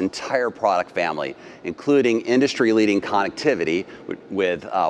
entire product family, including industry-leading connectivity with, uh,